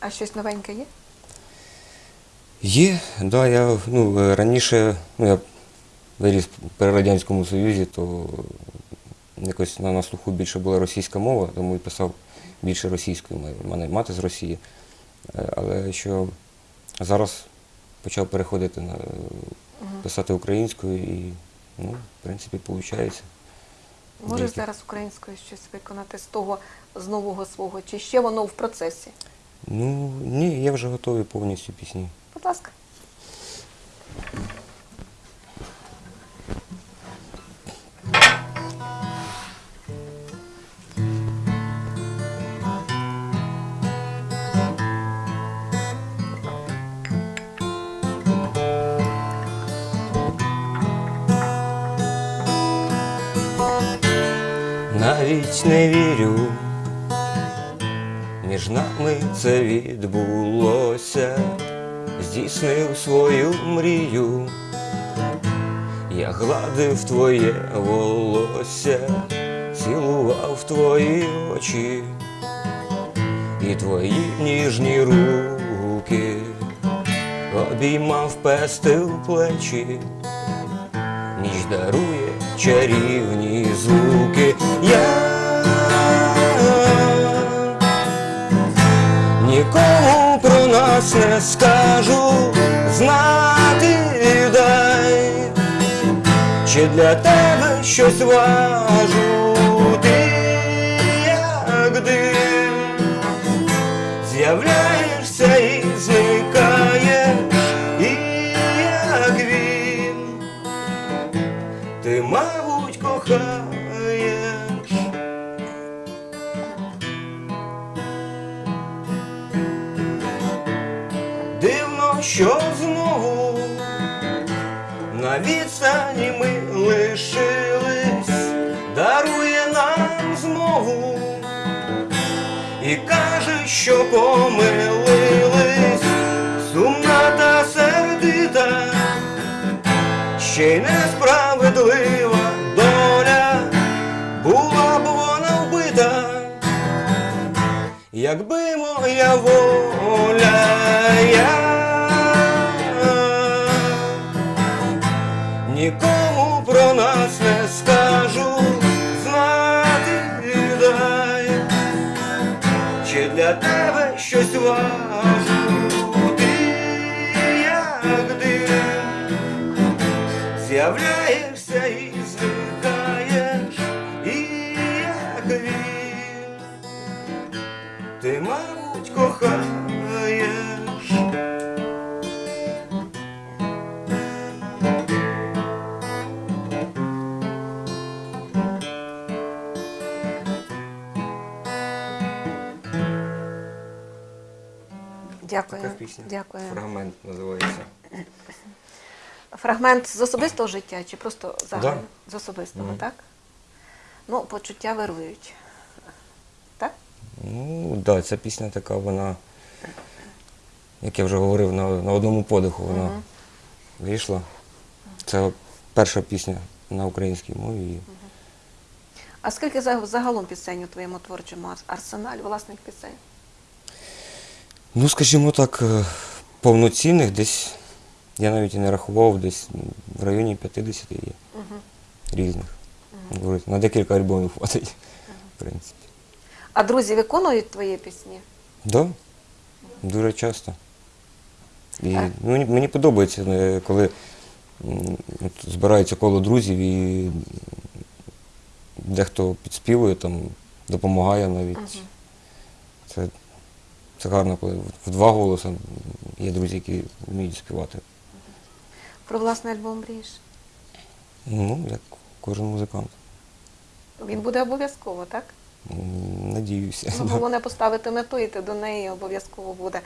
А щось новеньке є? Є, да, я ну, е, раніше ну, я виріс при Радянському Союзі, то якось на, на слуху більше була російська мова, тому і писав більше російською. У мене мати з Росії. Е, Але що зараз почав переходити на е, писати українською і, ну, в принципі, виходить. Можеш зараз українською щось виконати з того, з нового свого, чи ще воно в процесі? Ну, ні, я вже готовий повністю пісні. Будь ласка. Навіть не вірю, Між нами це відбулося, здійснив свою мрію, я гладив твоє волосся, цілував твої очі. І твої ніжні руки, обіймав пестив плечі. Ніч дарує чарівні звуки. Я не скажу, знати дай, чи для тебе щось важу, ти як дим, з'являєшся і зникаєш, і як він. Ти, мабуть, кохаєш. Що знову на відстані ми лишились, дарує нам змову і каже, що помилились, сумна та сердита ще й несправедлива доля, була б вона вбита, якби моя воля я тебе щось важу, ти як дим з'являєшся і зникаєш, і як він, ти, мабуть, кохаєш. Дякую. Така пісня. Дякую. Фрагмент називається. Фрагмент з особистого життя чи просто загально? Да. З особистого, Мгм. так? Ну, почуття вирують. Так? Ну, так, да, ця пісня така, вона, як я вже говорив, на, на одному подиху вона Мгм. вийшла. Це перша пісня на українській мові. і А скільки загалом пісень у твоєму творчому ар- арсеналі власних пісень? Ну, скажімо так, е, повноцінних десь, я навіть і не рахував, десь в районі 50 є Угу. різних. Говорить, На декілька альбомів хватить, в принципі. А друзі виконують твої пісні? Да, дуже часто. І Так. ну, мені, подобається, е, коли от, збирається коло друзів і дехто підспівує, там, допомагає навіть. Це, це гарно, коли в два голоси є друзі, які вміють співати. Про власний альбом мрієш? Ну, як кожен музикант. Він буде обов'язково, так? Надіюся. Ну, головне поставити мету, і ти до неї обов'язково буде